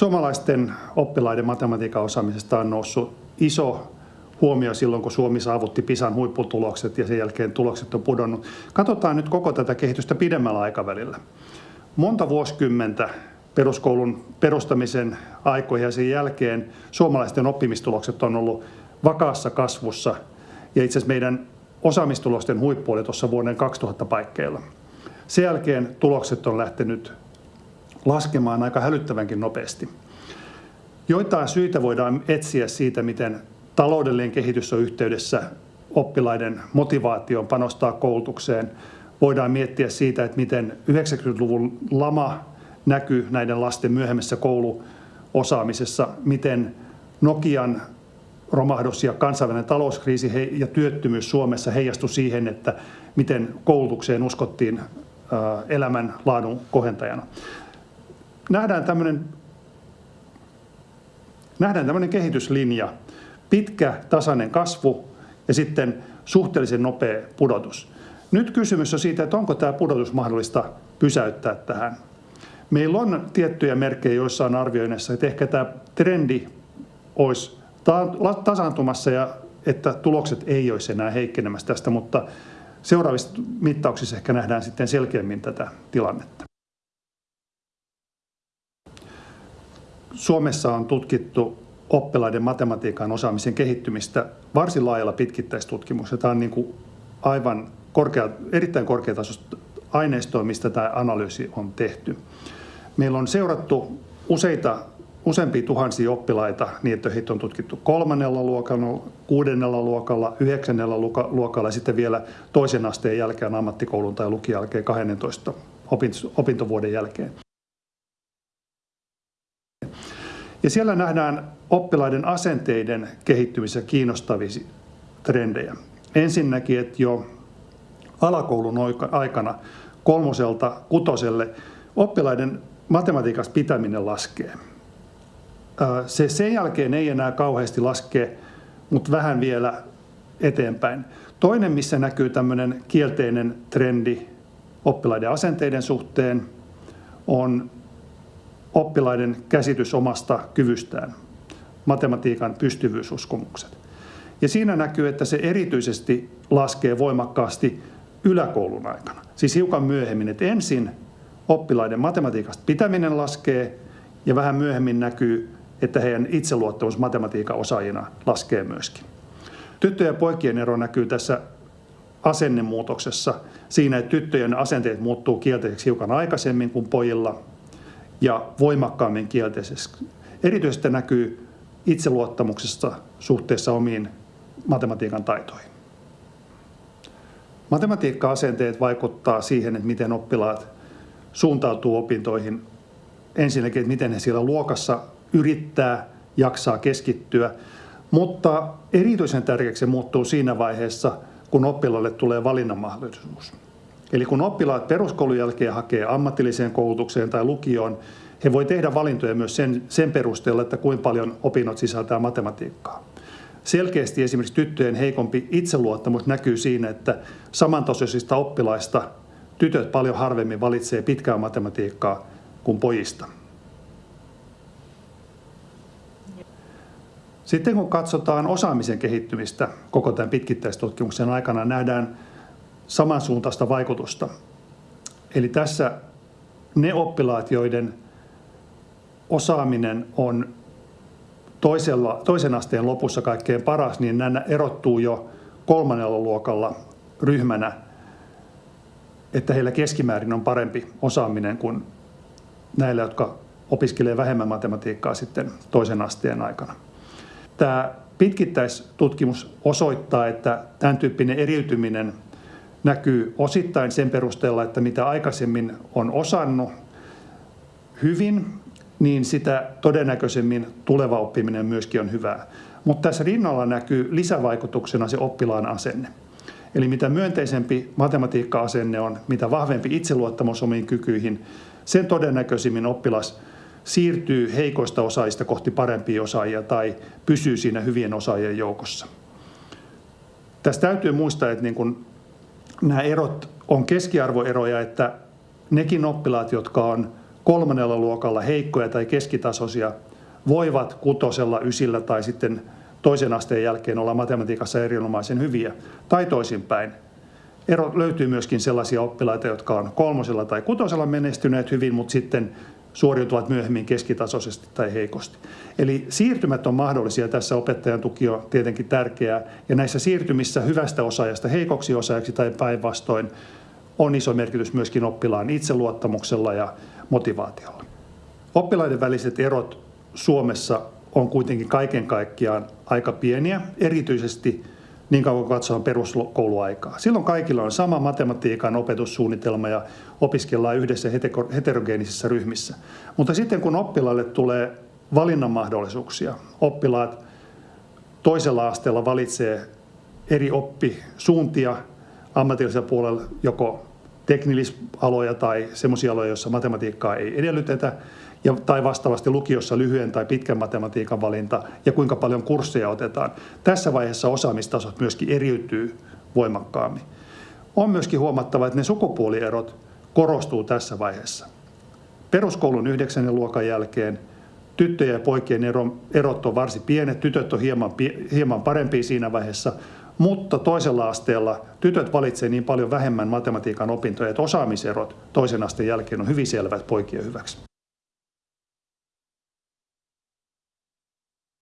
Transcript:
Suomalaisten oppilaiden matematiikan osaamisesta on noussut iso huomio silloin, kun Suomi saavutti PISAn huipputulokset ja sen jälkeen tulokset on pudonnut. Katsotaan nyt koko tätä kehitystä pidemmällä aikavälillä. Monta vuosikymmentä peruskoulun perustamisen aikoihin ja sen jälkeen suomalaisten oppimistulokset on ollut vakaassa kasvussa. Ja itse asiassa meidän osaamistulosten huippu oli tuossa vuoden 2000 paikkeilla. Sen jälkeen tulokset on lähtenyt laskemaan aika hälyttävänkin nopeasti. Joitain syitä voidaan etsiä siitä, miten taloudellinen kehitys on yhteydessä oppilaiden motivaatioon panostaa koulutukseen. Voidaan miettiä siitä, että miten 90-luvun lama näkyy näiden lasten myöhemmässä kouluosaamisessa, miten Nokian romahdus ja kansainvälinen talouskriisi ja työttömyys Suomessa heijastui siihen, että miten koulutukseen uskottiin elämän laadun kohentajana. Nähdään tämmöinen, nähdään tämmöinen kehityslinja, pitkä tasainen kasvu ja sitten suhteellisen nopea pudotus. Nyt kysymys on siitä, että onko tämä pudotus mahdollista pysäyttää tähän. Meillä on tiettyjä merkkejä joissain arvioinnissa, että ehkä tämä trendi olisi tasaantumassa ja että tulokset ei olisi enää heikkenemässä tästä, mutta seuraavissa mittauksissa ehkä nähdään sitten selkeämmin tätä tilannetta. Suomessa on tutkittu oppilaiden matematiikan osaamisen kehittymistä varsin laajalla pitkittäistutkimuksella. Tämä on niin kuin aivan korkea, erittäin korkeatasoista aineistoa, mistä tämä analyysi on tehty. Meillä on seurattu useita, useampia tuhansia oppilaita niin, että heitä on tutkittu kolmannella luokalla, kuudennella luokalla, yhdeksännellä luokalla ja sitten vielä toisen asteen jälkeen ammattikoulun tai lukion jälkeen 12 opintovuoden jälkeen. Ja siellä nähdään oppilaiden asenteiden kehittymisessä kiinnostavia trendejä. Ensinnäkin, että jo alakoulun aikana kolmoselta kutoselle oppilaiden matematiikassa pitäminen laskee. Se sen jälkeen ei enää kauheasti laske, mutta vähän vielä eteenpäin. Toinen, missä näkyy tämmöinen kielteinen trendi oppilaiden asenteiden suhteen, on oppilaiden käsitys omasta kyvystään, matematiikan pystyvyysuskomukset. Ja siinä näkyy, että se erityisesti laskee voimakkaasti yläkoulun aikana. Siis hiukan myöhemmin, että ensin oppilaiden matematiikasta pitäminen laskee ja vähän myöhemmin näkyy, että heidän itseluottamus matematiikan osaajina laskee myöskin. Tyttöjen ja poikien ero näkyy tässä asennemuutoksessa siinä, että tyttöjen asenteet muuttuu kielteiseksi hiukan aikaisemmin kuin pojilla ja voimakkaammin kielteisesti. Erityisesti näkyy itseluottamuksesta suhteessa omiin matematiikan taitoihin. Matematiikka-asenteet vaikuttaa siihen, että miten oppilaat suuntautuu opintoihin. Ensinnäkin, että miten he siellä luokassa yrittää, jaksaa keskittyä, mutta erityisen tärkeäksi se muuttuu siinä vaiheessa, kun oppilaalle tulee valinnan mahdollisuus. Eli kun oppilaat peruskoulun jälkeen hakee ammatilliseen koulutukseen tai lukioon, he voi tehdä valintoja myös sen, sen perusteella, että kuinka paljon opinnot sisältää matematiikkaa. Selkeästi esimerkiksi tyttöjen heikompi itseluottamus näkyy siinä, että samantasoisista oppilaista tytöt paljon harvemmin valitsee pitkää matematiikkaa kuin pojista. Sitten kun katsotaan osaamisen kehittymistä koko tämän pitkittäistutkimuksen aikana, nähdään samansuuntaista vaikutusta. Eli tässä ne oppilaat, joiden osaaminen on toisella, toisen asteen lopussa kaikkein paras, niin nämä erottuu jo kolmannella luokalla ryhmänä, että heillä keskimäärin on parempi osaaminen kuin näillä, jotka opiskelee vähemmän matematiikkaa sitten toisen asteen aikana. Tämä pitkittäistutkimus osoittaa, että tämän tyyppinen eriytyminen näkyy osittain sen perusteella, että mitä aikaisemmin on osannut hyvin, niin sitä todennäköisemmin tuleva oppiminen myöskin on hyvää. Mutta tässä rinnalla näkyy lisävaikutuksena se oppilaan asenne. Eli mitä myönteisempi matematiikka-asenne on, mitä vahvempi itseluottamus omiin kykyihin, sen todennäköisimmin oppilas siirtyy heikoista osaajista kohti parempia osaajia tai pysyy siinä hyvien osaajien joukossa. Tässä täytyy muistaa, että niin kun nämä erot on keskiarvoeroja, että nekin oppilaat, jotka on kolmannella luokalla heikkoja tai keskitasoisia voivat kutosella, ysillä tai sitten toisen asteen jälkeen olla matematiikassa erinomaisen hyviä. Tai toisinpäin. Ero, löytyy myöskin sellaisia oppilaita, jotka on kolmosella tai kutosella menestyneet hyvin, mutta sitten suoriutuvat myöhemmin keskitasoisesti tai heikosti. Eli siirtymät on mahdollisia. Tässä opettajan tuki on tietenkin tärkeää. Ja näissä siirtymissä hyvästä osaajasta heikoksi osaajaksi tai päinvastoin on iso merkitys myöskin oppilaan itseluottamuksella ja motivaatiolla. Oppilaiden väliset erot Suomessa on kuitenkin kaiken kaikkiaan aika pieniä, erityisesti niin kauan kuin katsotaan peruskouluaikaa. Silloin kaikilla on sama matematiikan opetussuunnitelma ja opiskellaan yhdessä heterogeenisissä ryhmissä. Mutta sitten kun oppilaille tulee valinnan mahdollisuuksia, oppilaat toisella asteella valitsee eri oppisuuntia ammatillisella puolella joko teknillisaloja tai sellaisia aloja, joissa matematiikkaa ei edellytetä, ja, tai vastaavasti lukiossa lyhyen tai pitkän matematiikan valinta ja kuinka paljon kursseja otetaan. Tässä vaiheessa osaamistasot myöskin eriytyy voimakkaammin. On myöskin huomattava, että ne sukupuolierot korostuu tässä vaiheessa. Peruskoulun 9. luokan jälkeen tyttöjen ja poikien erot on varsin pienet, tytöt on hieman, hieman parempia siinä vaiheessa, mutta toisella asteella tytöt valitsevat niin paljon vähemmän matematiikan opintoja, että osaamiserot toisen asteen jälkeen on hyvin selvät poikien hyväksi.